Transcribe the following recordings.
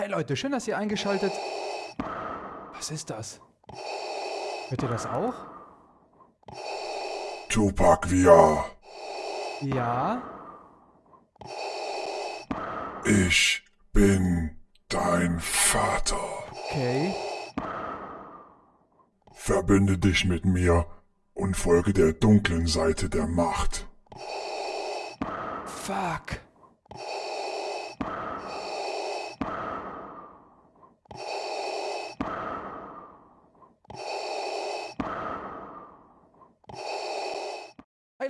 Hi Leute, schön, dass ihr eingeschaltet... Was ist das? Hört ihr das auch? Tupac VR. Ja? Ich bin dein Vater. Okay. Verbünde dich mit mir und folge der dunklen Seite der Macht. Fuck.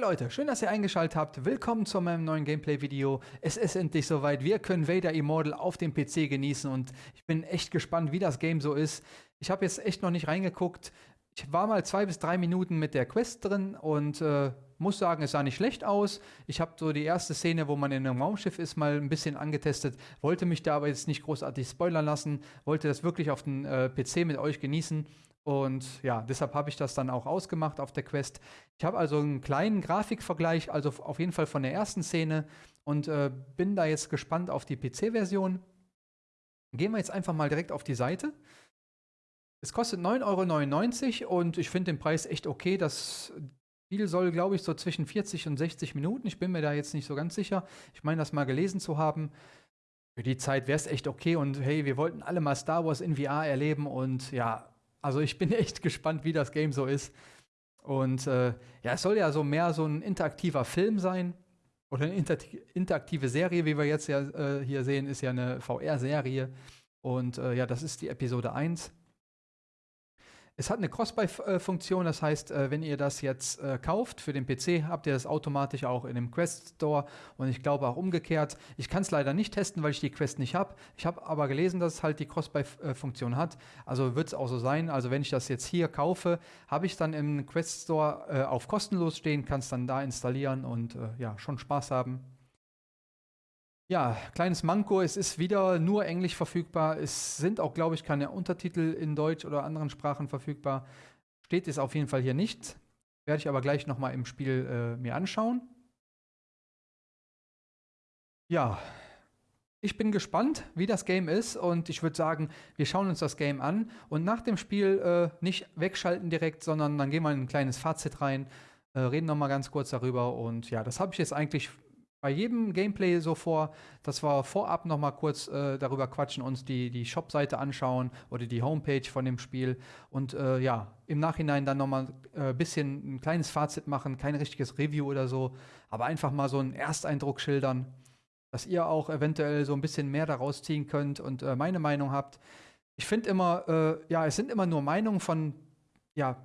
Hey Leute, schön, dass ihr eingeschaltet habt. Willkommen zu meinem neuen Gameplay-Video. Es ist endlich soweit. Wir können Vader Immortal auf dem PC genießen und ich bin echt gespannt, wie das Game so ist. Ich habe jetzt echt noch nicht reingeguckt. Ich war mal zwei bis drei Minuten mit der Quest drin und äh, muss sagen, es sah nicht schlecht aus. Ich habe so die erste Szene, wo man in einem Raumschiff ist, mal ein bisschen angetestet. Wollte mich da aber jetzt nicht großartig spoilern lassen. Wollte das wirklich auf dem äh, PC mit euch genießen. Und ja, deshalb habe ich das dann auch ausgemacht auf der Quest. Ich habe also einen kleinen Grafikvergleich, also auf jeden Fall von der ersten Szene und äh, bin da jetzt gespannt auf die PC-Version. Gehen wir jetzt einfach mal direkt auf die Seite. Es kostet 9,99 Euro und ich finde den Preis echt okay. Das Spiel soll, glaube ich, so zwischen 40 und 60 Minuten. Ich bin mir da jetzt nicht so ganz sicher. Ich meine, das mal gelesen zu haben. Für die Zeit wäre es echt okay und hey, wir wollten alle mal Star Wars in VR erleben und ja, also ich bin echt gespannt, wie das Game so ist. Und äh, ja, es soll ja so mehr so ein interaktiver Film sein oder eine interaktive Serie, wie wir jetzt ja äh, hier sehen, ist ja eine VR-Serie. Und äh, ja, das ist die Episode 1. Es hat eine Cross-Buy-Funktion, das heißt, äh, wenn ihr das jetzt äh, kauft für den PC, habt ihr das automatisch auch in dem Quest Store und ich glaube auch umgekehrt. Ich kann es leider nicht testen, weil ich die Quest nicht habe. Ich habe aber gelesen, dass es halt die Cross-Buy-Funktion hat. Also wird es auch so sein. Also wenn ich das jetzt hier kaufe, habe ich dann im Quest Store äh, auf kostenlos stehen, kann es dann da installieren und ja, schon Spaß haben. Ja, kleines Manko, es ist wieder nur Englisch verfügbar. Es sind auch, glaube ich, keine Untertitel in Deutsch oder anderen Sprachen verfügbar. Steht es auf jeden Fall hier nicht. Werde ich aber gleich nochmal im Spiel äh, mir anschauen. Ja, ich bin gespannt, wie das Game ist und ich würde sagen, wir schauen uns das Game an und nach dem Spiel äh, nicht wegschalten direkt, sondern dann gehen wir in ein kleines Fazit rein, äh, reden nochmal ganz kurz darüber und ja, das habe ich jetzt eigentlich bei jedem Gameplay so vor, dass wir vorab noch mal kurz äh, darüber quatschen, uns die, die Shop-Seite anschauen oder die Homepage von dem Spiel und äh, ja, im Nachhinein dann noch mal ein äh, bisschen ein kleines Fazit machen, kein richtiges Review oder so, aber einfach mal so einen Ersteindruck schildern, dass ihr auch eventuell so ein bisschen mehr daraus ziehen könnt und äh, meine Meinung habt. Ich finde immer, äh, ja, es sind immer nur Meinungen von ja,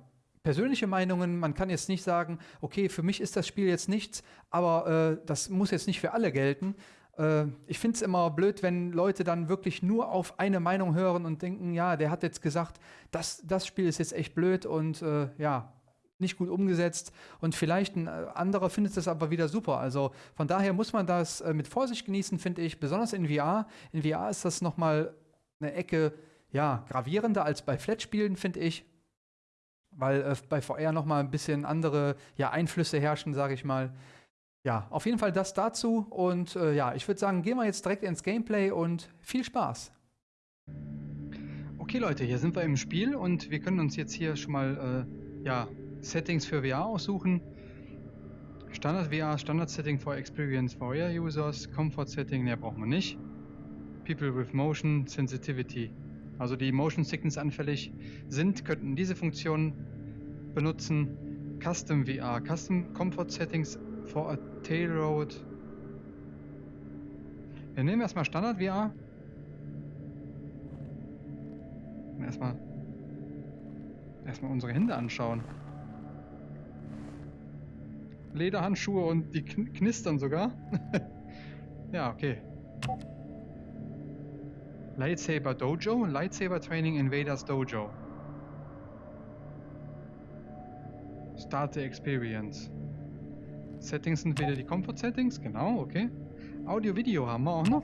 persönliche Meinungen. Man kann jetzt nicht sagen, okay, für mich ist das Spiel jetzt nichts, aber äh, das muss jetzt nicht für alle gelten. Äh, ich finde es immer blöd, wenn Leute dann wirklich nur auf eine Meinung hören und denken, ja, der hat jetzt gesagt, das, das Spiel ist jetzt echt blöd und äh, ja, nicht gut umgesetzt und vielleicht ein äh, anderer findet das aber wieder super. Also von daher muss man das äh, mit Vorsicht genießen, finde ich, besonders in VR. In VR ist das nochmal eine Ecke ja, gravierender als bei Flat-Spielen, finde ich weil äh, bei VR nochmal ein bisschen andere ja, Einflüsse herrschen, sage ich mal. Ja, auf jeden Fall das dazu und äh, ja, ich würde sagen, gehen wir jetzt direkt ins Gameplay und viel Spaß. Okay Leute, hier sind wir im Spiel und wir können uns jetzt hier schon mal äh, ja, Settings für VR aussuchen. Standard VR, Standard Setting for Experience VR Users, Comfort Setting, mehr brauchen wir nicht. People with Motion, Sensitivity also die Motion Sickness anfällig sind, könnten diese Funktion benutzen. Custom VR, Custom Comfort Settings for a Tailroad. Wir nehmen erstmal Standard VR. erstmal, erstmal unsere Hände anschauen. Lederhandschuhe und die knistern sogar. ja, okay. Lightsaber Dojo, Lightsaber Training in Vader's Dojo. Start the Experience. Settings sind wieder die Comfort Settings, genau, okay. Audio, Video haben wir auch noch.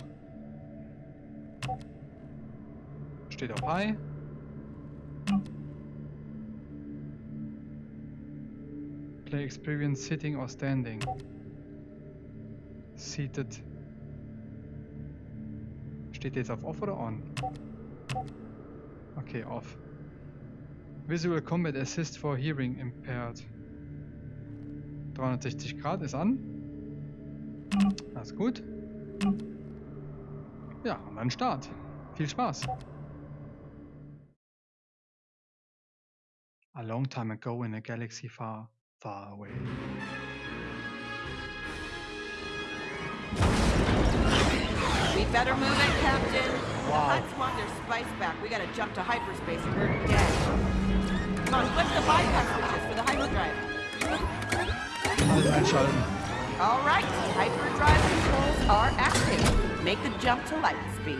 Steht auf High. Play Experience Sitting or Standing. Seated Steht jetzt auf Off oder On? Okay, Off. Visual Combat Assist for Hearing Impaired. 360 Grad ist an. Alles gut. Ja, und dann Start. Viel Spaß. A long time ago in a galaxy far, far away. better move it, Captain. Wow. The Huts want their spice back. We gotta jump to hyperspace or we're dead. Come on, flip the bypass switches for the hyperdrive. All right, hyperdrive controls are active. Make the jump to light speed.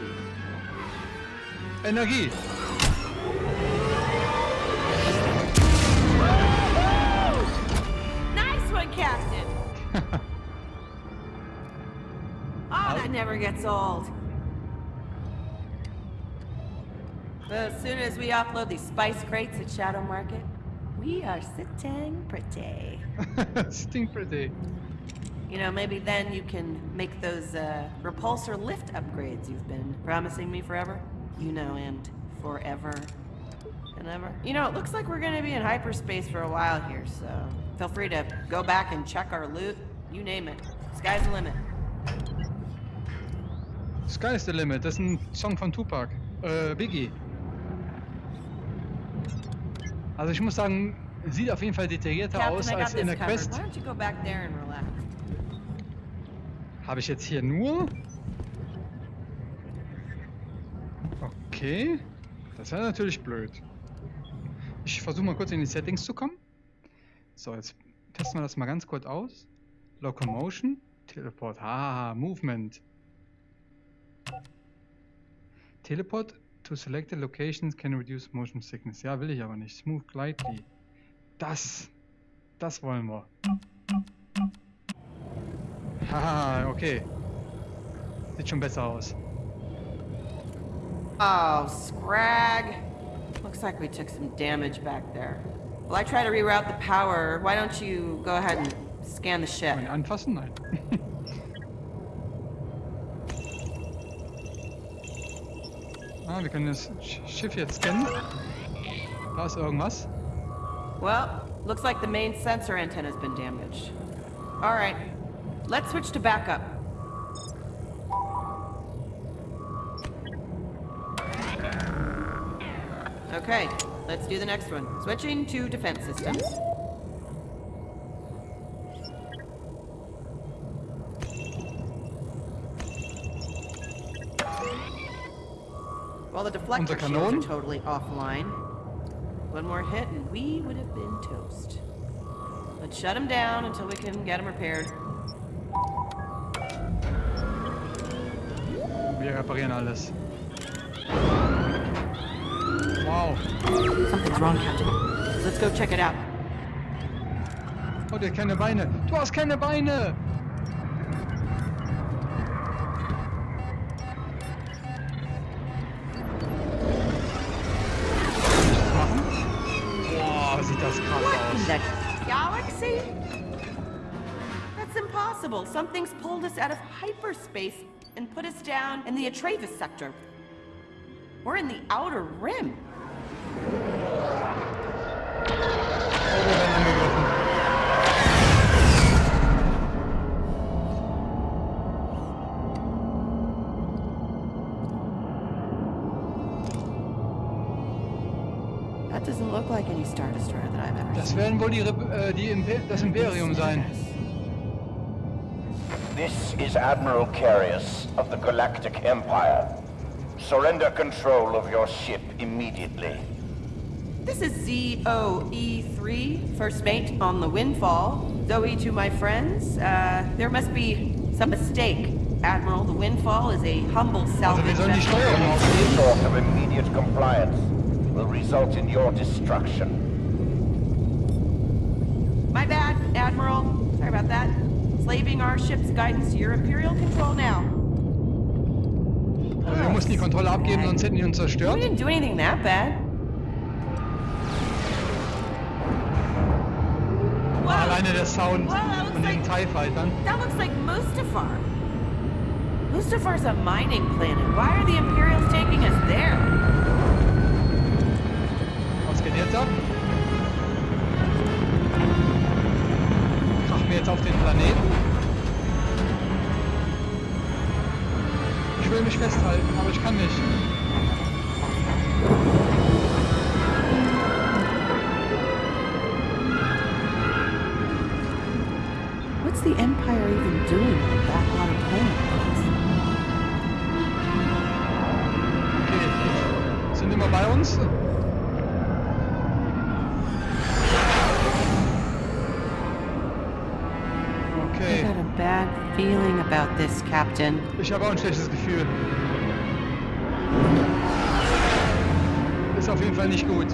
Energie. Nice one, Captain. never gets old. As soon as we offload these spice crates at Shadow Market, we are sitting pretty. sitting pretty. You know, maybe then you can make those uh, repulsor lift upgrades you've been promising me forever. You know, and forever and ever. You know, it looks like we're gonna be in hyperspace for a while here, so feel free to go back and check our loot. You name it. Sky's the limit. Sky Sky's the Limit, das ist ein Song von Tupac, äh, Biggie. Also ich muss sagen, sieht auf jeden Fall detaillierter Captain, aus als in der Quest. Habe ich jetzt hier nur? Okay, das wäre natürlich blöd. Ich versuche mal kurz in die Settings zu kommen. So, jetzt testen wir das mal ganz kurz aus. Locomotion, Teleport, haha, Movement. Teleport to selected locations can reduce motion sickness. Ja, will ich aber nicht. Smooth glidely. Das, das wollen wir. Haha, okay. Sieht schon besser aus. Oh, Scrag. Looks like we took some damage back there. Well, I try to reroute the power. Why don't you go ahead and scan the ship? Anfassen? Nein. Ah, wir können das Schiff jetzt scannen. Da ist irgendwas. Well, looks like the main sensor antenna's been damaged. All right. Let's switch to backup. Okay, let's do the next one. Switching to defense systems. the deflector shields are totally offline. One more hit and we would have been toast. Let's shut them down until we can get them repaired. Wir reparieren alles. Wow. Something's wrong, Captain. Let's go check it out. Oh, der hat keine Beine. Du hast keine Beine! impossible. Something's pulled us out of hyperspace and put us down in the Atrevis sector. We're in the outer rim. That doesn't look like any Das werden wohl die, äh, die Imper das Imperium sein. This is Admiral Carius of the Galactic Empire. Surrender control of your ship immediately. This is ZOE3, first mate on the Windfall. Zoe to my friends, uh, there must be some mistake. Admiral, the Windfall is a humble salvage vessel. Any sort of immediate compliance will result in your destruction. My bad, Admiral. Sorry about that. enslaving our ship's guidance to your imperial control now. Also wir mussten die Kontrolle abgeben, sonst hätten die uns zerstört. We didn't do anything that bad. Wow. Alleine der Sound wow, von den like, TIE Fightern. That looks like Mustafar. Mustafar's a mining planet. Why are the Imperials taking us there? Was geht jetzt ab? wir jetzt auf den Planeten. Ich will mich festhalten, aber ich kann nicht. What's the Empire even doing on that hot planet? about this, Captain. Ich habe auch ein schlechtes Gefühl. Ist auf jeden Fall nicht gut.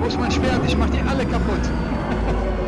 Wo ist mein Schwert? Ich mach die alle kaputt.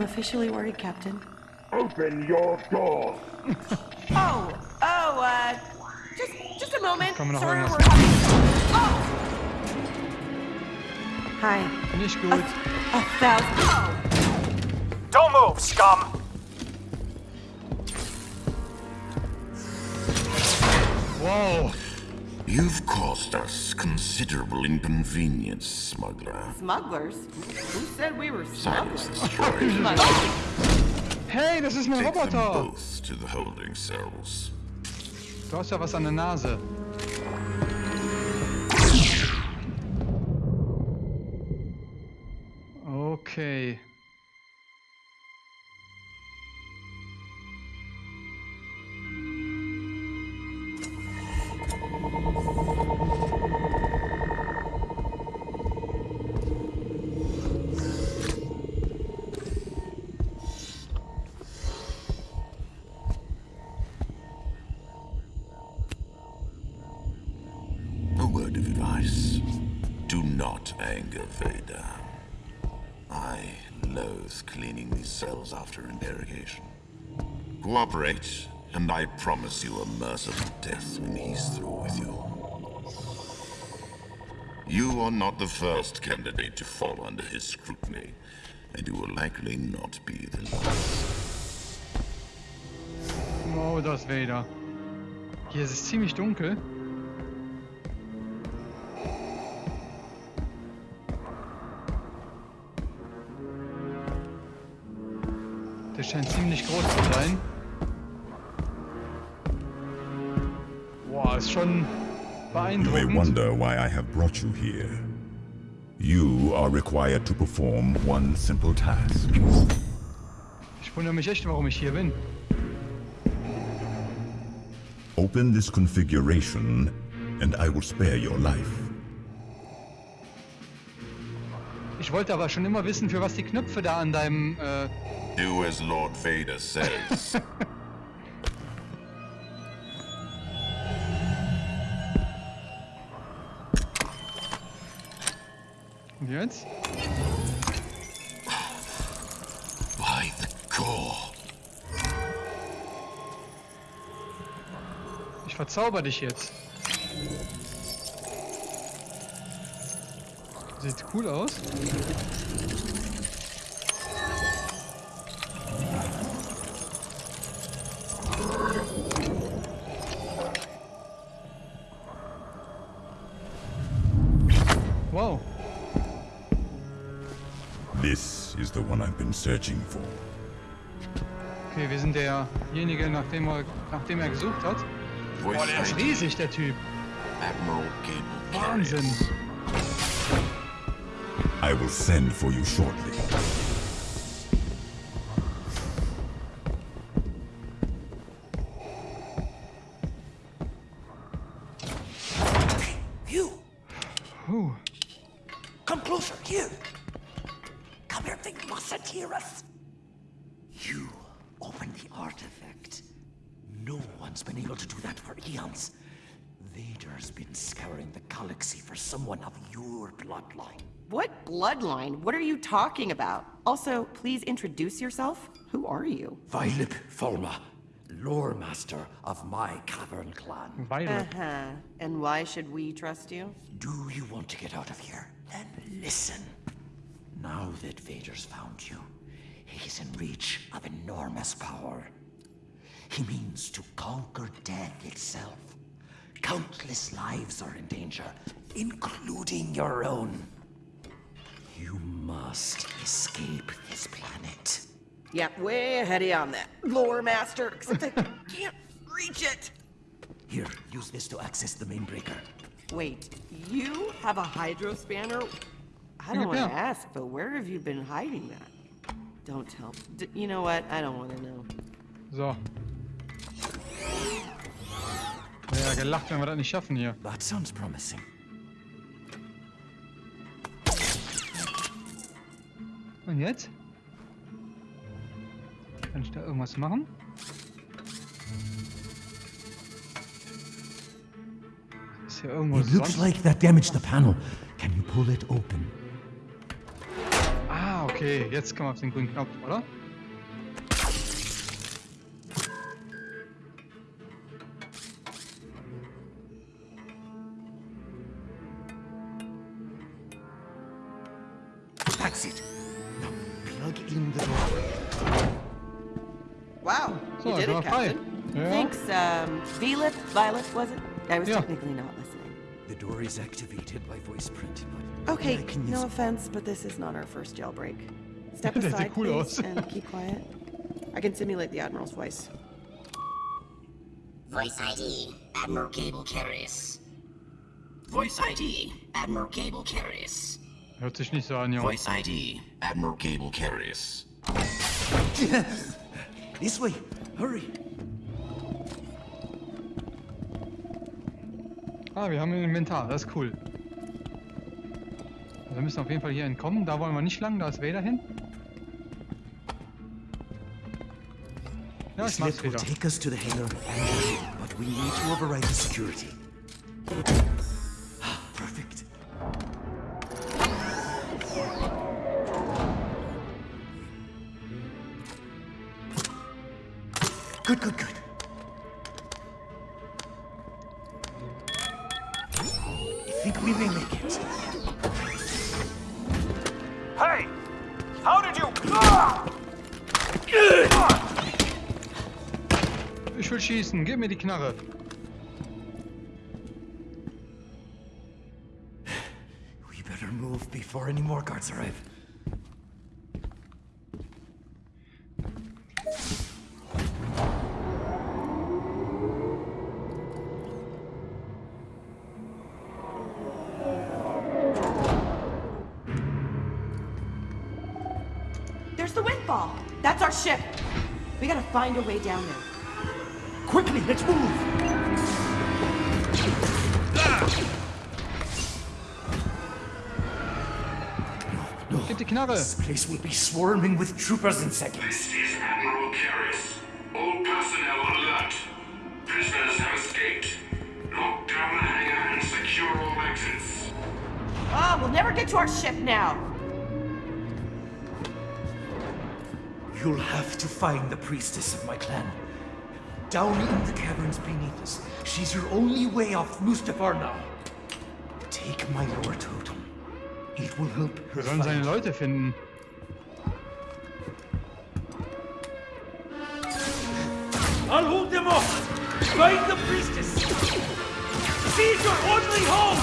I'm officially worried, Captain. Open your door! oh! Oh, uh... Just, just a moment. Sorry, we're having... Oh! Hi. Nicht gut. A, a Oh. Don't move, scum! Whoa! You've caused us considerable inconvenience, smuggler. Smugglers? Who said we were smugglers? Silence hey, this is my Take Them both to the holding cells. Du hast ja was an der Nase. Okay. information. Cooperate, and I promise you a merciful death when he's through with you. You are not the first candidate to fall under his scrutiny, and you will likely not be the last. Oh, das Vader. Hier ist es ziemlich dunkel. Der scheint ziemlich groß zu sein. Boah, ist schon You may wonder why I have brought you here. You are required to perform one simple task. Ich wundere mich echt, warum ich hier bin. Open this configuration and I will spare your life. Ich wollte aber schon immer wissen, für was die Knöpfe da an deinem äh, Do as Lord Vader says. Und jetzt? By the core. Ich verzauber dich jetzt. Sieht cool aus. searching for. Okay, wir sind derjenige, nachdem er, nachdem er gesucht hat. Boah, der ist riesig, der Typ. Wahnsinn. I will send for you shortly. talking about? Also, please introduce yourself. Who are you? Violet Folma, lore master of my cavern clan. Violet. Uh -huh. And why should we trust you? Do you want to get out of here? Then listen. Now that Vader's found you, he's in reach of enormous power. He means to conquer death itself. Countless lives are in danger, including your own. You must escape this planet. Yep, way ahead of you on that. Lore master, except I can't reach it. Here, use this to access the main breaker. Wait, you have a hydro spanner? I don't want to ask, but where have you been hiding that? Don't tell. D you know what? I don't want to know. So. Ja, gelacht, wenn wir das nicht schaffen hier. That sounds promising. Und jetzt? Kann ich da irgendwas machen? Ist hier irgendwas? It looks like that damaged the panel. Can you pull it open? Ah, okay. Jetzt kann man auf den grünen Knopf, oder? Violet, was it? I was yeah. technically not listening. The door is activated by voice print, Okay, no offense, but this is not our first jailbreak. Step aside, please, and keep quiet. I can simulate the Admiral's voice. Voice ID, Admiral Cable Carries. Voice ID, Admiral Cable Carries. Hört sich nicht so an, Junge. Voice ID, Admiral Cable Carries. This way, hurry. Ah, wir haben ein Inventar, das ist cool. Also wir müssen auf jeden Fall hier entkommen. Da wollen wir nicht lang, da ist Vader hin. Ja, ich mach's wieder. Take We will make kids. Hey! How did you... Ich will schießen, gib mir die Knarre. We better move before any more guards arrive. Find a way down there. Quickly, let's move! No, no. This place will be swarming with troopers in seconds. This is Admiral Karras. All personnel alert. Prisoners have escaped. Lock down the hangar and secure all exits. Ah, oh, we'll never get to our ship now. to find the priestess of my clan. Down in the caverns beneath us, she's your only way off Mustafar now. Take my lower totem. It will help. Wir sollen seine Leute finden. I'll hold them off. Find the priestess. Seize your only home.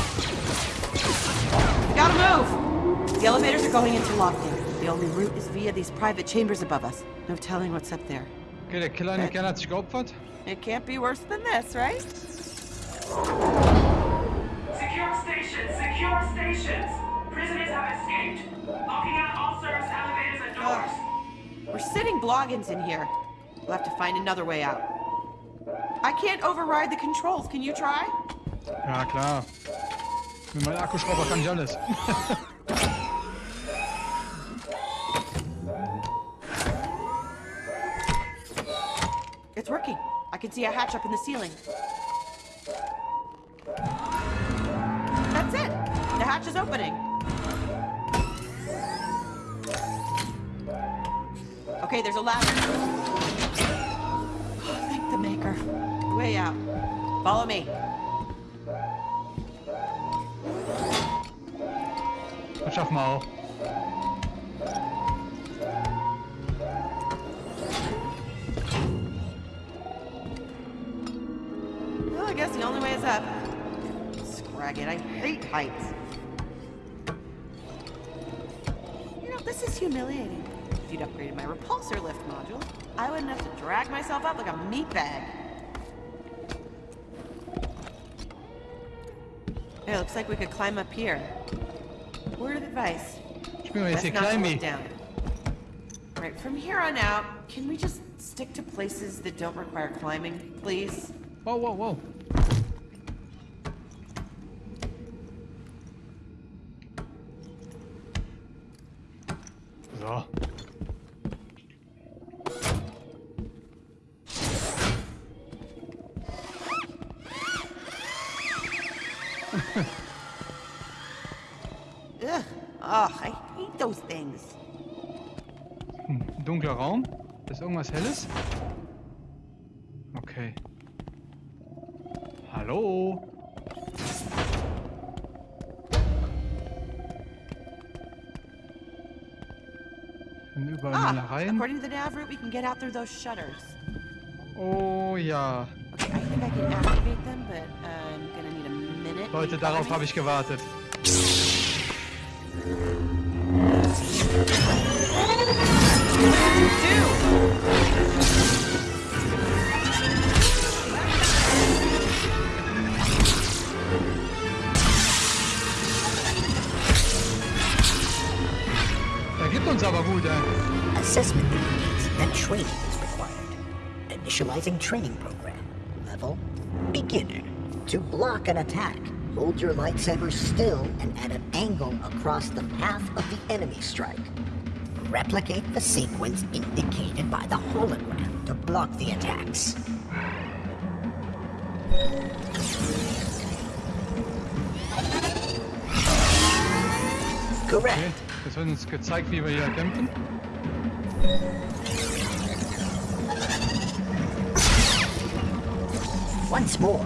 Gotta move. The elevators are going into lockdown. The only route is via these private chambers above us. No telling what's up there. Okay, der Killer in der Keller hat sich geopfert. It can't be worse than this, right? Secure stations! Secure stations! Prisoners have escaped! Locking out all service elevators and doors! Uh, we're sitting bloggins in here. We'll have to find another way out. I can't override the controls. Can you try? Ja, klar. Mit meinem Akkuschrauber kann ich alles. It's working. I can see a hatch up in the ceiling. That's it. The hatch is opening. Okay, there's a ladder. thank the maker. Way out. Follow me. Schaff mal. guess the only way is up. Scrag it, I hate heights. You know, this is humiliating. If you'd upgraded my repulsor lift module, I wouldn't have to drag myself up like a meat bag. It looks like we could climb up here. Word of advice. Let's not climb down. Right, from here on out, can we just stick to places that don't require climbing, please? Whoa, whoa, whoa. So. Ugh. Oh, I hate those things. Hm, dunkler Raum? Ist irgendwas Helles? rein. Oh ja. Leute, darauf habe ich gewartet. Assessment needs and training is required. Initializing training program. Level, beginner. To block an attack, hold your lightsaber still and at an angle across the path of the enemy strike. Replicate the sequence indicated by the hologram to block the attacks. Correct. Okay. Das wird uns gezeigt, wie wir hier kämpfen. Once more.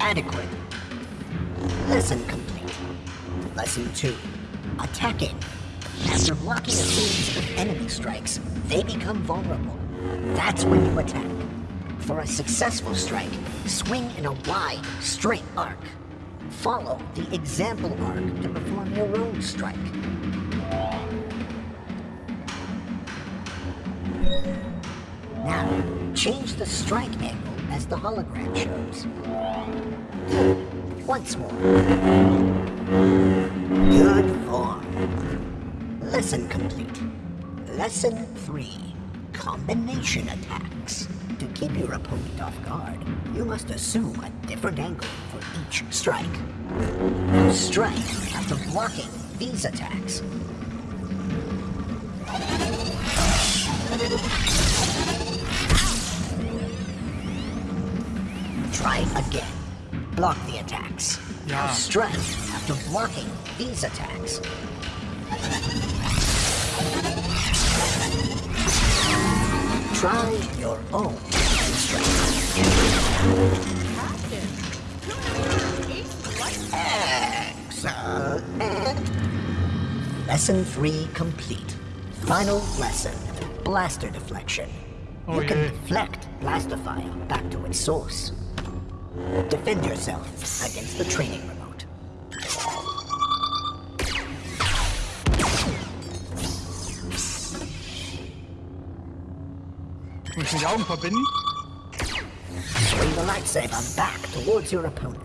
Adequate. Lesson complete. Lesson 2. Attacking. After blocking a series of enemy strikes, they become vulnerable. That's when you attack. For a successful strike, swing in a wide, straight arc follow the example arc to perform your road strike. Now, change the strike angle as the hologram shows. Once more. Good form. Lesson complete. Lesson 3. Combination attacks to keep your opponent off guard, you must assume a different angle for each strike. Strike after blocking these attacks. Try again. Block the attacks. Yeah. Strike after blocking these attacks. Try your own Lesson 3 complete. Final lesson, blaster deflection. Oh, you yeah. can deflect blaster fire back to its source. Defend yourself against the training Kannst du Augen verbinden? the lightsaber back towards your opponent.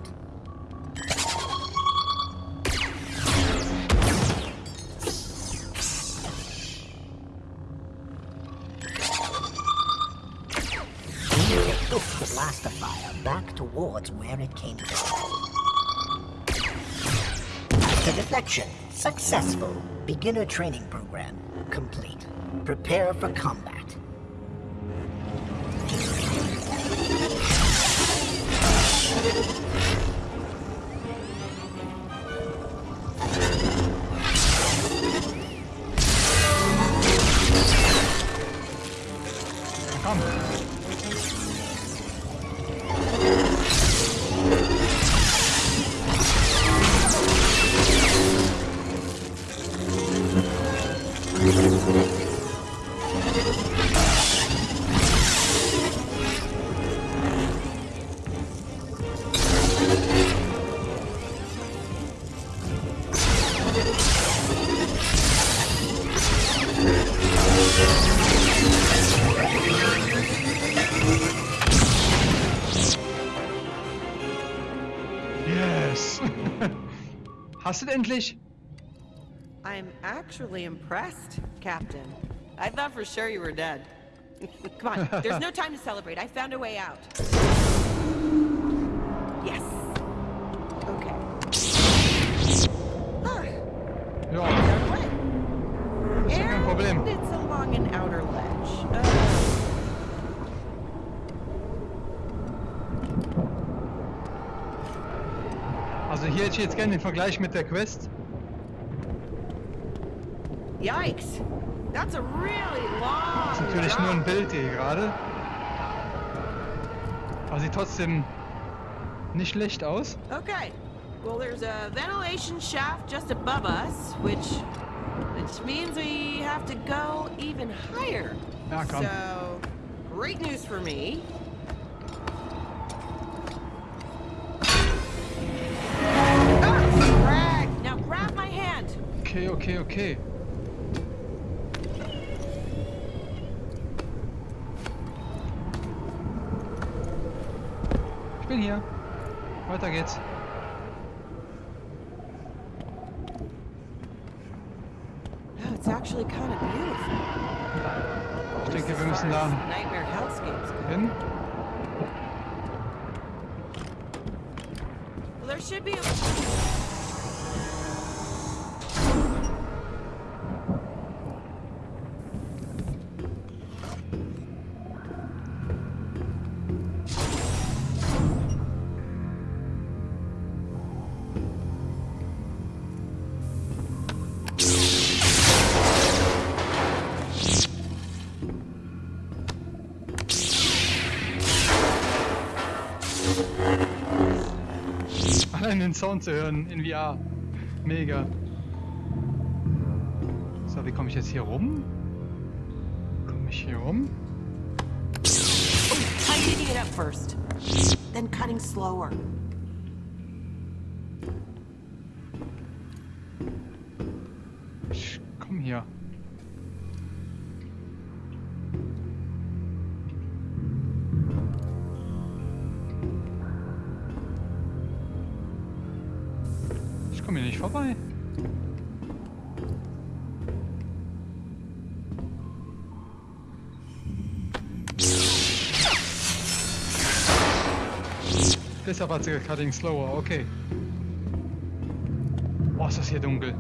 Lift the blaster fire back towards where it came from. Blaster deflection successful. Beginner training program complete. Prepare for combat. Hast du endlich? I'm actually impressed, Captain. I thought for sure you were dead. Come on, there's no time to celebrate. I found a way out. Yes. Okay. Ah. Ja. Problem. It's along an outer leg. hier hätte ich jetzt gerne den Vergleich mit der Quest. Yikes! That's a really long das ist natürlich nur ein Bild hier gerade. Aber sieht trotzdem nicht schlecht aus. Okay. Well, there's a ventilation shaft just above us, which which means we have to go even higher. Ja, komm. So, great news for me. okay, okay, okay. Ich bin hier. Weiter geht's. Oh, it's actually kind of beautiful. Ich denke, wir müssen da hin. there should be a allein den Sound zu hören in VR. Mega. So, wie komme ich jetzt hier rum? Komme ich hier rum? Oh, tightening it up first, then cutting slower. Stopper cutting slower, okay. Boah, ist das hier dunkel.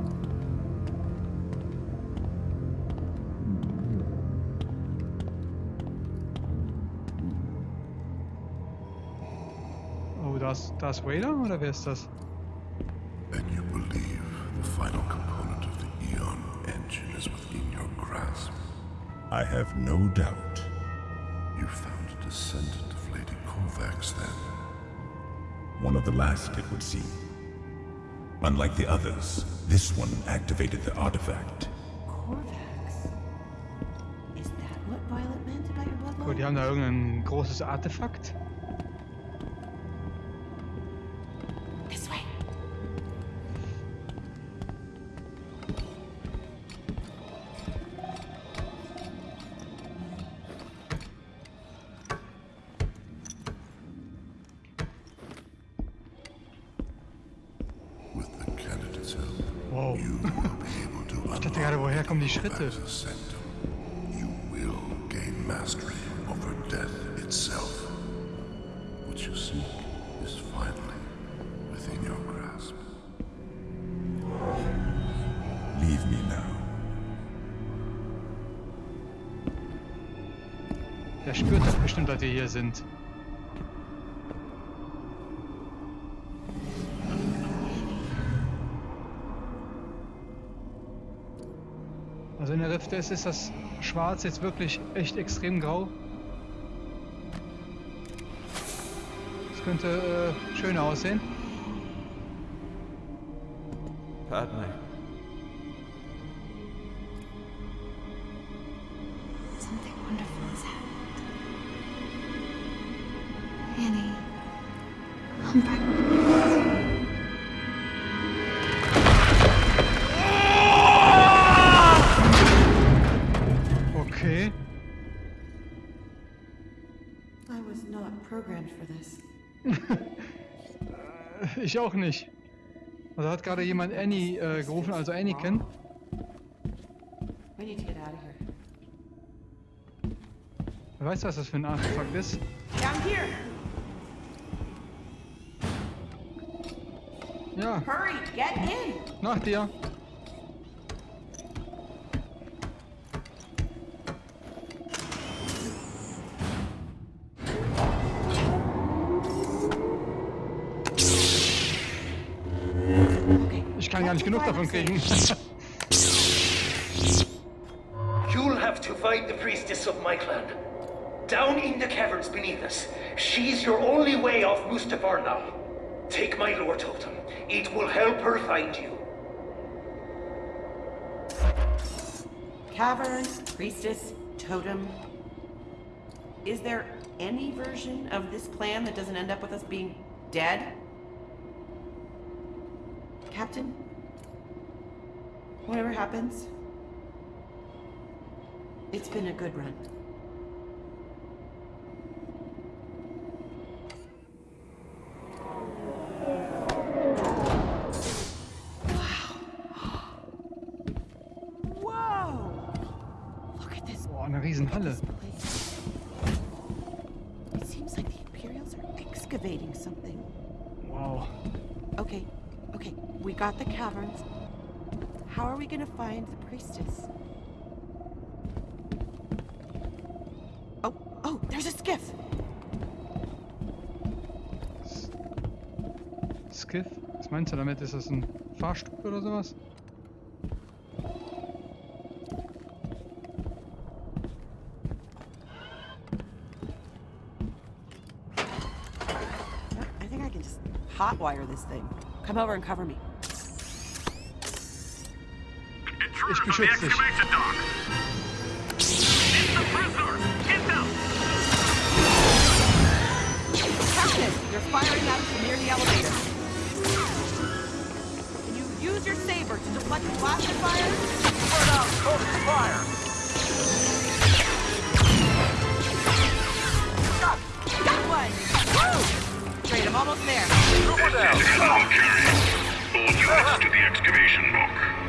Oh, das, das Wader oder wer ist das? And you believe the final component of the Eon engine is within your grasp. I have no doubt. the last it would seem. Unlike the others, this one activated the artifact. Corvax? Is that what Violet meant about your bloodline? Gut, die haben da irgendein großes Artefakt. die Schritte. ist, ist das Schwarz jetzt wirklich echt extrem grau. Das könnte äh, schöner aussehen. I was not programmed for this. ich auch nicht. Also hat gerade jemand Annie äh, gerufen, also Anakin. We need to get out of here. Wer weiß, was das für ein Artefakt ist? Down here. Ja. Hurry, get in. Nach dir. nicht genug davon kriegen. You'll have to find the priestess of my clan. Down in the caverns beneath us. She's your only way off Mustafar now. Take my lore totem. It will help her find you. Cavern, priestess, totem. Is there any version of this plan that doesn't end up with us being dead? Captain, Whatever happens, it's been a good run. einer Riesenhalle. It seems like the Imperials are excavating something. Wow. Okay, okay, we got the caverns. How are we going to find the priestess? Oh, oh, there's a skiff! Skiff? Was meinst du damit? Ist das ein Fahrstuhl oder sowas? hotwire this thing. Come over and cover me. ich beschütze dich. You're firing out near the elevator. Can you use your saber to deflect the fire? out, fire. one. Woo! almost there. Move down. All carriers, all troops to the excavation mode.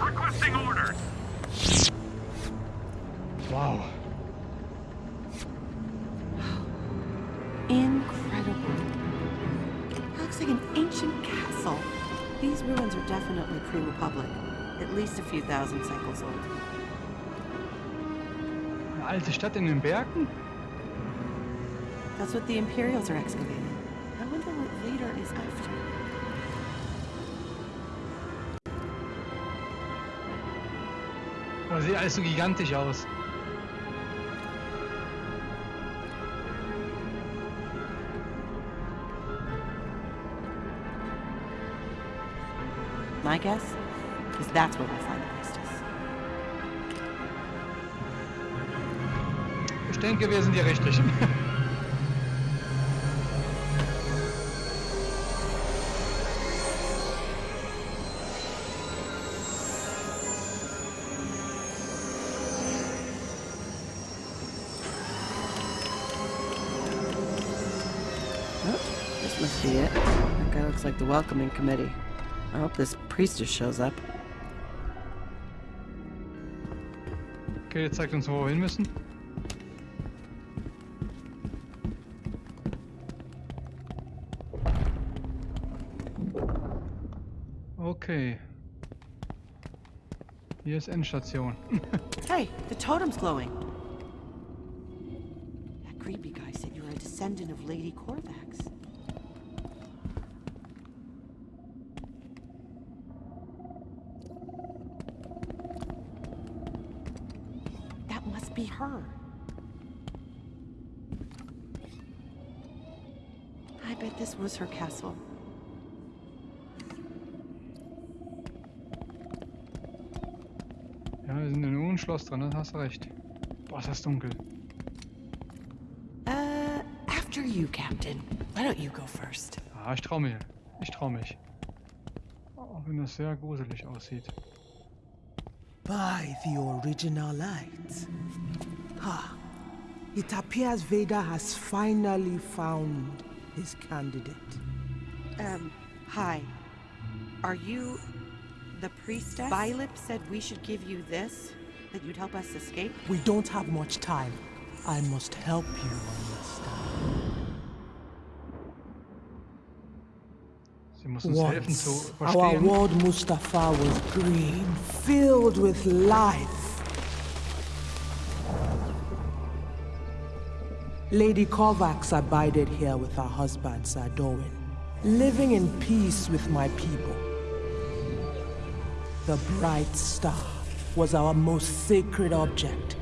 Requesting orders. Wow. Incredible. Looks like an ancient castle. These ruins are definitely pre-Republic. At least a few thousand cycles old. Eine alte Stadt in den Bergen? That's what the Imperials are excavating. I wonder what Vader is after. Das sieht alles so gigantisch aus. My guess is that's where we'll find the Hephaestus. Ich denke, wir sind die Rechtlichen. at the welcoming committee. I hope this priestess shows up. Okay, jetzt zeigt uns, wo wir hin müssen. Okay. Hier ist Endstation. hey, the totem's glowing. That creepy guy said you were a descendant of Lady Corvax. far. I bet this was her castle. Ja, wir sind in einem Schloss drin, das hast du recht. Boah, ist das dunkel. Uh, after you, Captain. Why don't you go first? Ah, ich trau mir. Ich trau mich. Auch wenn das sehr gruselig aussieht. By the original lights. Ah, it appears Vader has finally found his candidate. Um, hi. Are you the priestess? Bylip said we should give you this, that you'd help us escape? We don't have much time. I must help you understand. Once, our world Mustafa was green, filled with life. Lady Kovacs abided here with her husband, Sir Dorwin, living in peace with my people. The bright star was our most sacred object.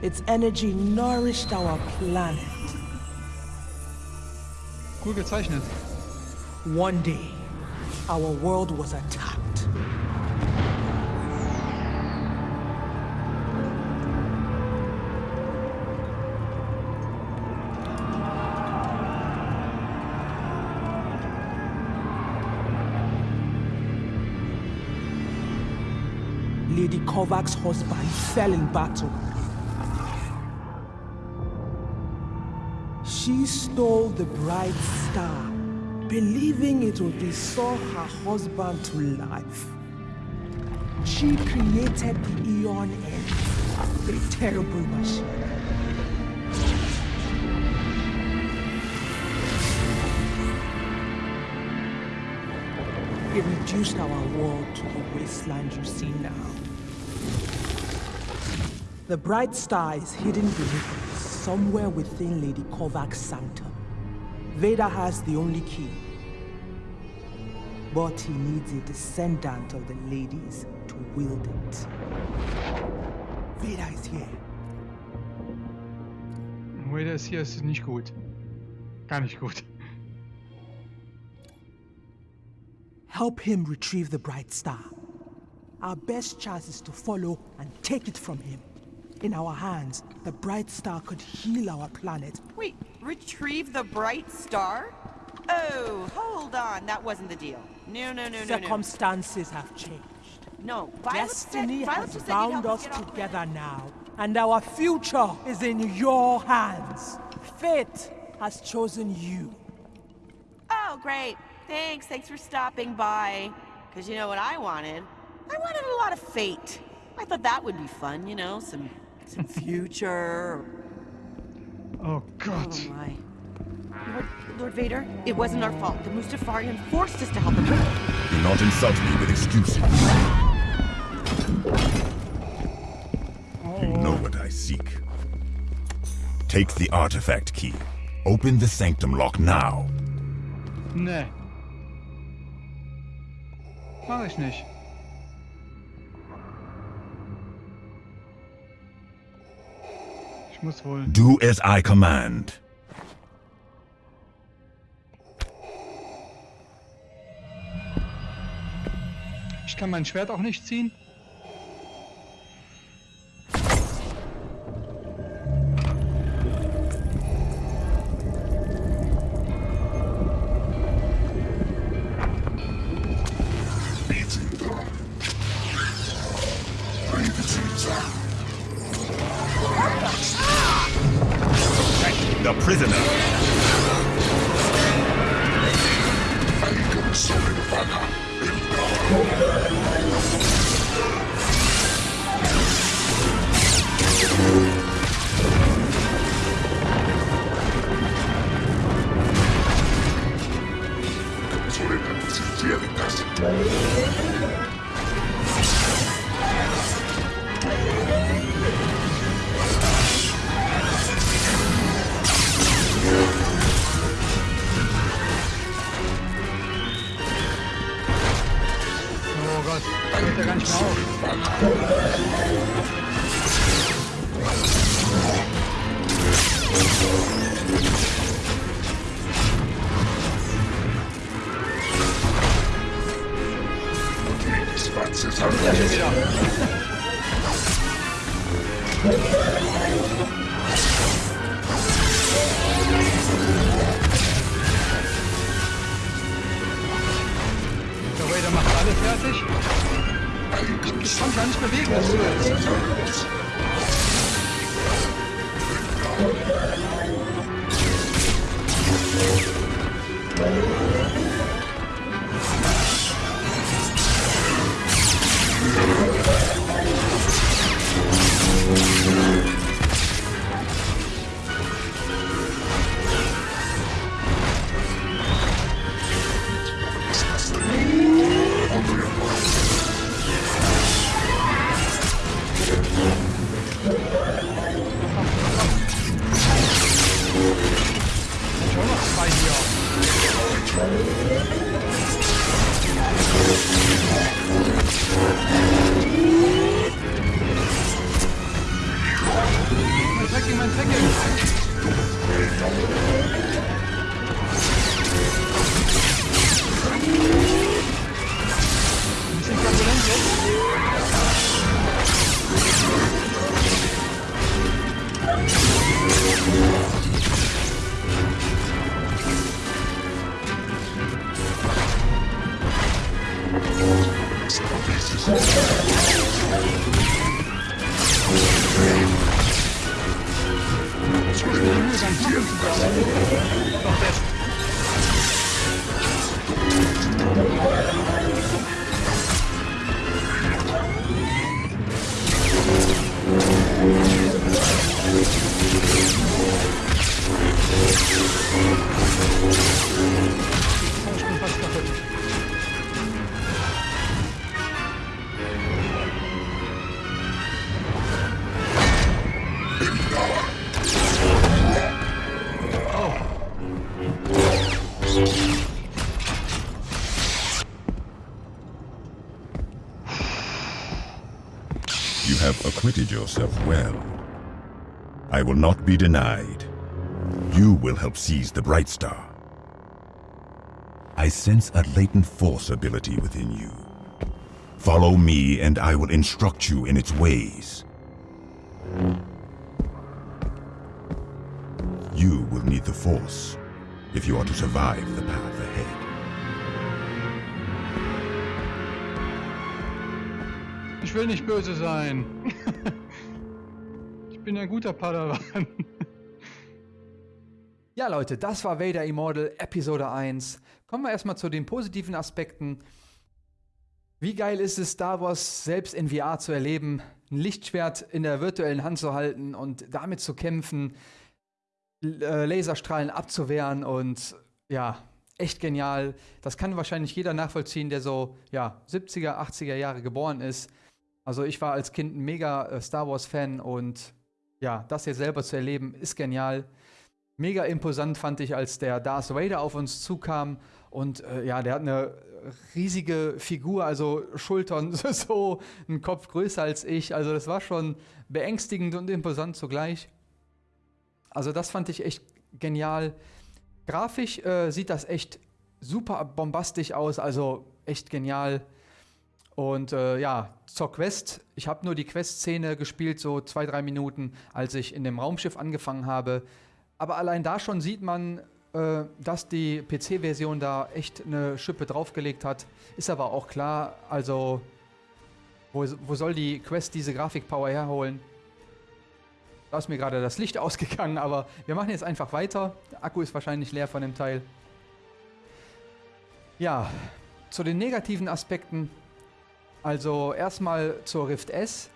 Its energy nourished our planet. Cool gezeichnet. One day, our world was attacked. Lady Kovac's husband fell in battle. She stole the bright star, believing it would restore her husband to life. She created the Eon End, a terrible machine. It reduced our world to the wasteland you see now. The bright star is hidden beneath somewhere within Lady Kovac's sanctum. Veda has the only key. But he needs a descendant of the ladies to wield it. Veda is here. Veda is here. It's not good. Gar nicht gut. Help him retrieve the bright star. Our best chance is to follow and take it from him. In our hands, the Bright Star could heal our planet. Wait, retrieve the Bright Star? Oh, hold on, that wasn't the deal. No, no, no, Circumstances no, Circumstances no. have changed. No, Violet Destiny said, has bound us together now, and our future is in your hands. Fate has chosen you. Oh, great. Thanks, thanks for stopping by. Because you know what I wanted? I wanted a lot of fate. I thought that would be fun, you know, some some future. oh God. Oh my. Lord, Lord Vader, it wasn't our fault. The Mustafarian forced us to help him. Do not insult me with excuses. You oh. know what I seek. Take the artifact key. Open the sanctum lock now. Nee. Mach ich nicht. muss wohl. Do as I command. Ich kann mein Schwert auch nicht ziehen. yourself well. I will not be denied. You will help seize the Bright Star. I sense a latent force ability within you. Follow me and I will instruct you in its ways. You will need the force if you are to survive the path ahead. Ich will nicht böse sein. bin ein guter Padawan. Ja, Leute, das war Vader Immortal Episode 1. Kommen wir erstmal zu den positiven Aspekten. Wie geil ist es, Star Wars selbst in VR zu erleben, ein Lichtschwert in der virtuellen Hand zu halten und damit zu kämpfen, äh, Laserstrahlen abzuwehren und ja, echt genial. Das kann wahrscheinlich jeder nachvollziehen, der so ja, 70er, 80er Jahre geboren ist. Also ich war als Kind ein mega äh, Star Wars Fan und ja, das hier selber zu erleben, ist genial. Mega imposant fand ich, als der Darth Vader auf uns zukam. Und äh, ja, der hat eine riesige Figur, also Schultern so, einen Kopf größer als ich. Also das war schon beängstigend und imposant zugleich. Also das fand ich echt genial. Grafisch äh, sieht das echt super bombastisch aus, also echt genial. Und äh, ja, zur Quest. Ich habe nur die Quest-Szene gespielt, so zwei, drei Minuten, als ich in dem Raumschiff angefangen habe. Aber allein da schon sieht man, äh, dass die PC-Version da echt eine Schippe draufgelegt hat. Ist aber auch klar, also wo, wo soll die Quest diese Grafikpower herholen? Da ist mir gerade das Licht ausgegangen, aber wir machen jetzt einfach weiter. Der Akku ist wahrscheinlich leer von dem Teil. Ja, zu den negativen Aspekten also erstmal zur Rift S.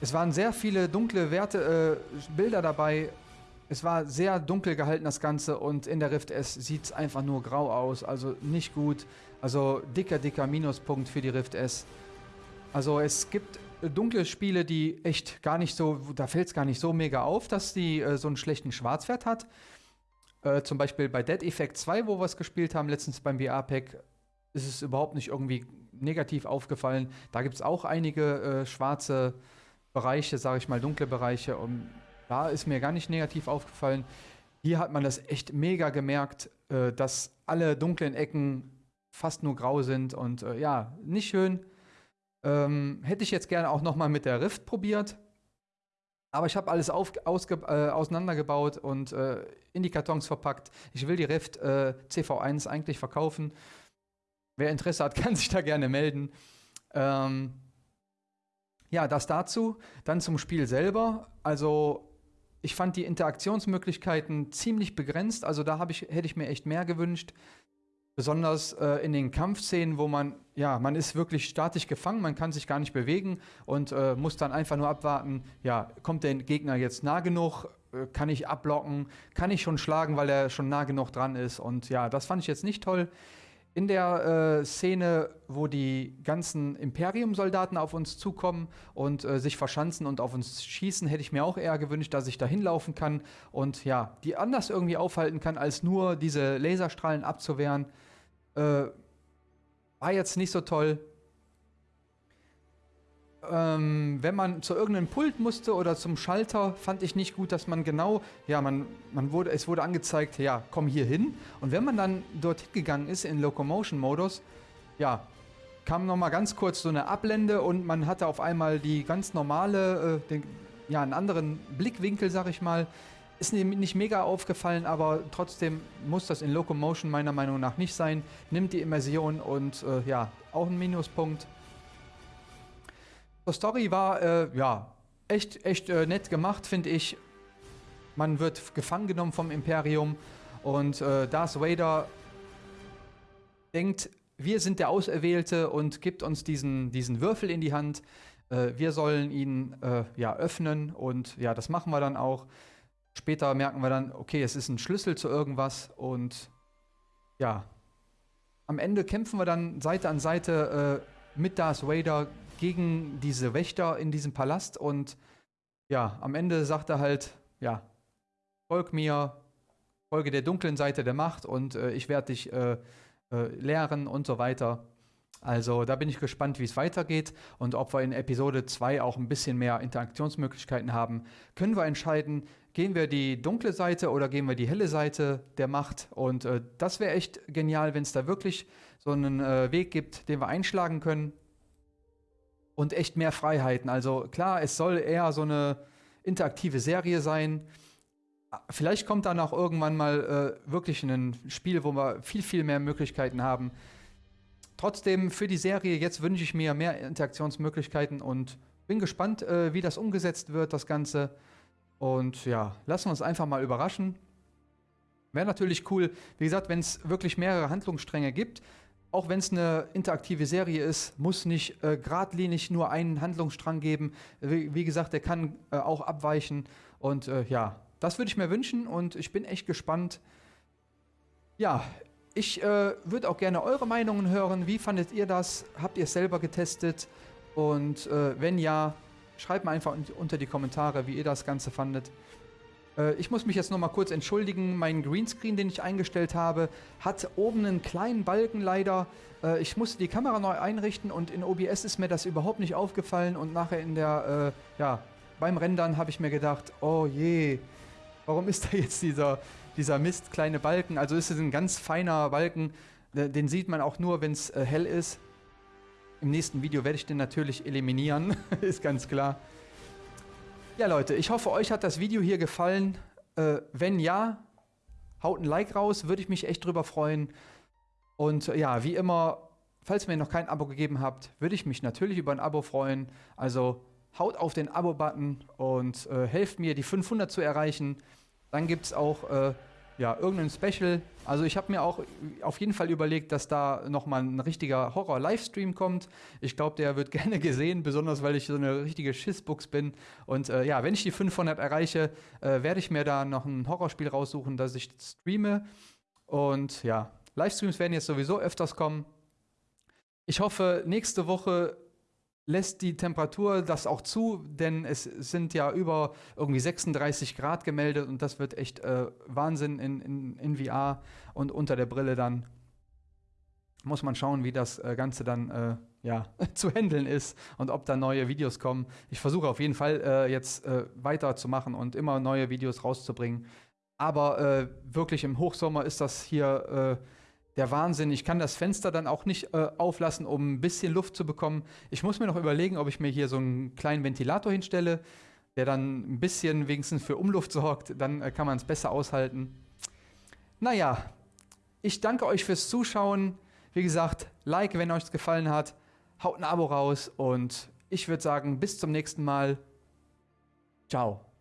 Es waren sehr viele dunkle Werte, äh, Bilder dabei. Es war sehr dunkel gehalten, das Ganze. Und in der Rift S sieht es einfach nur grau aus. Also nicht gut. Also dicker, dicker Minuspunkt für die Rift S. Also es gibt dunkle Spiele, die echt gar nicht so, da fällt es gar nicht so mega auf, dass die äh, so einen schlechten Schwarzwert hat. Äh, zum Beispiel bei Dead Effect 2, wo wir es gespielt haben, letztens beim VR-Pack, ist es überhaupt nicht irgendwie negativ aufgefallen. Da gibt es auch einige äh, schwarze Bereiche, sage ich mal, dunkle Bereiche. Und da ist mir gar nicht negativ aufgefallen. Hier hat man das echt mega gemerkt, äh, dass alle dunklen Ecken fast nur grau sind. Und äh, ja, nicht schön. Ähm, hätte ich jetzt gerne auch noch mal mit der Rift probiert. Aber ich habe alles auf, ausge, äh, auseinandergebaut und äh, in die Kartons verpackt. Ich will die Rift äh, CV1 eigentlich verkaufen. Wer Interesse hat, kann sich da gerne melden. Ähm, ja, das dazu. Dann zum Spiel selber. Also ich fand die Interaktionsmöglichkeiten ziemlich begrenzt. Also da ich, hätte ich mir echt mehr gewünscht. Besonders äh, in den Kampfszenen, wo man, ja, man ist wirklich statisch gefangen, man kann sich gar nicht bewegen und äh, muss dann einfach nur abwarten, ja, kommt der Gegner jetzt nah genug, äh, kann ich ablocken, kann ich schon schlagen, weil er schon nah genug dran ist. Und ja, das fand ich jetzt nicht toll in der äh, Szene, wo die ganzen Imperium-Soldaten auf uns zukommen und äh, sich verschanzen und auf uns schießen, hätte ich mir auch eher gewünscht, dass ich da hinlaufen kann und ja, die anders irgendwie aufhalten kann, als nur diese Laserstrahlen abzuwehren. Äh, war jetzt nicht so toll ähm, wenn man zu irgendeinem Pult musste oder zum Schalter, fand ich nicht gut, dass man genau, ja, man, man wurde, es wurde angezeigt, ja, komm hier hin. Und wenn man dann dorthin gegangen ist in Locomotion-Modus, ja, kam nochmal ganz kurz so eine Ablende und man hatte auf einmal die ganz normale, äh, den, ja, einen anderen Blickwinkel, sag ich mal. Ist nicht mega aufgefallen, aber trotzdem muss das in Locomotion meiner Meinung nach nicht sein. Nimmt die Immersion und äh, ja, auch ein Minuspunkt. Die Story war, äh, ja, echt, echt äh, nett gemacht, finde ich. Man wird gefangen genommen vom Imperium und äh, Darth Vader denkt, wir sind der Auserwählte und gibt uns diesen, diesen Würfel in die Hand. Äh, wir sollen ihn äh, ja öffnen und ja, das machen wir dann auch. Später merken wir dann, okay, es ist ein Schlüssel zu irgendwas und ja, am Ende kämpfen wir dann Seite an Seite äh, mit Darth Vader gegen diese Wächter in diesem Palast und ja, am Ende sagt er halt, ja, folg mir, folge der dunklen Seite der Macht und äh, ich werde dich äh, äh, lehren und so weiter. Also da bin ich gespannt, wie es weitergeht und ob wir in Episode 2 auch ein bisschen mehr Interaktionsmöglichkeiten haben. Können wir entscheiden, gehen wir die dunkle Seite oder gehen wir die helle Seite der Macht? Und äh, das wäre echt genial, wenn es da wirklich so einen äh, Weg gibt, den wir einschlagen können und echt mehr Freiheiten. Also klar, es soll eher so eine interaktive Serie sein. Vielleicht kommt dann auch irgendwann mal äh, wirklich ein Spiel, wo wir viel, viel mehr Möglichkeiten haben. Trotzdem für die Serie jetzt wünsche ich mir mehr Interaktionsmöglichkeiten und bin gespannt, äh, wie das umgesetzt wird, das Ganze. Und ja, lassen wir uns einfach mal überraschen. Wäre natürlich cool, wie gesagt, wenn es wirklich mehrere Handlungsstränge gibt, auch wenn es eine interaktive Serie ist, muss nicht äh, geradlinig nur einen Handlungsstrang geben. Wie, wie gesagt, der kann äh, auch abweichen. Und äh, ja, das würde ich mir wünschen und ich bin echt gespannt. Ja, ich äh, würde auch gerne eure Meinungen hören. Wie fandet ihr das? Habt ihr es selber getestet? Und äh, wenn ja, schreibt mir einfach unter die Kommentare, wie ihr das Ganze fandet. Äh, ich muss mich jetzt nochmal kurz entschuldigen. Mein Greenscreen, den ich eingestellt habe, hat oben einen kleinen Balken leider. Äh, ich musste die Kamera neu einrichten und in OBS ist mir das überhaupt nicht aufgefallen. Und nachher in der, äh, ja, beim Rendern habe ich mir gedacht, oh je, warum ist da jetzt dieser, dieser Mist, kleine Balken? Also ist es ein ganz feiner Balken. Äh, den sieht man auch nur, wenn es hell ist. Im nächsten Video werde ich den natürlich eliminieren, ist ganz klar. Ja Leute, ich hoffe euch hat das Video hier gefallen. Äh, wenn ja, haut ein Like raus, würde ich mich echt drüber freuen. Und äh, ja, wie immer, falls ihr mir noch kein Abo gegeben habt, würde ich mich natürlich über ein Abo freuen. Also haut auf den Abo-Button und äh, helft mir, die 500 zu erreichen. Dann gibt es auch äh, ja, irgendein Special. Also ich habe mir auch auf jeden Fall überlegt, dass da nochmal ein richtiger Horror-Livestream kommt. Ich glaube, der wird gerne gesehen, besonders weil ich so eine richtige Schissbuchs bin. Und äh, ja, wenn ich die 500 erreiche, äh, werde ich mir da noch ein Horrorspiel raussuchen, das ich streame. Und ja, Livestreams werden jetzt sowieso öfters kommen. Ich hoffe, nächste Woche lässt die Temperatur das auch zu, denn es sind ja über irgendwie 36 Grad gemeldet und das wird echt äh, Wahnsinn in, in, in VR und unter der Brille dann muss man schauen, wie das äh, Ganze dann äh, ja, zu handeln ist und ob da neue Videos kommen. Ich versuche auf jeden Fall äh, jetzt äh, weiterzumachen und immer neue Videos rauszubringen. Aber äh, wirklich im Hochsommer ist das hier äh, der Wahnsinn. Ich kann das Fenster dann auch nicht äh, auflassen, um ein bisschen Luft zu bekommen. Ich muss mir noch überlegen, ob ich mir hier so einen kleinen Ventilator hinstelle, der dann ein bisschen wenigstens für Umluft sorgt. Dann äh, kann man es besser aushalten. Naja, ich danke euch fürs Zuschauen. Wie gesagt, Like, wenn euch es gefallen hat. Haut ein Abo raus und ich würde sagen, bis zum nächsten Mal. Ciao.